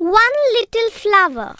One little flower.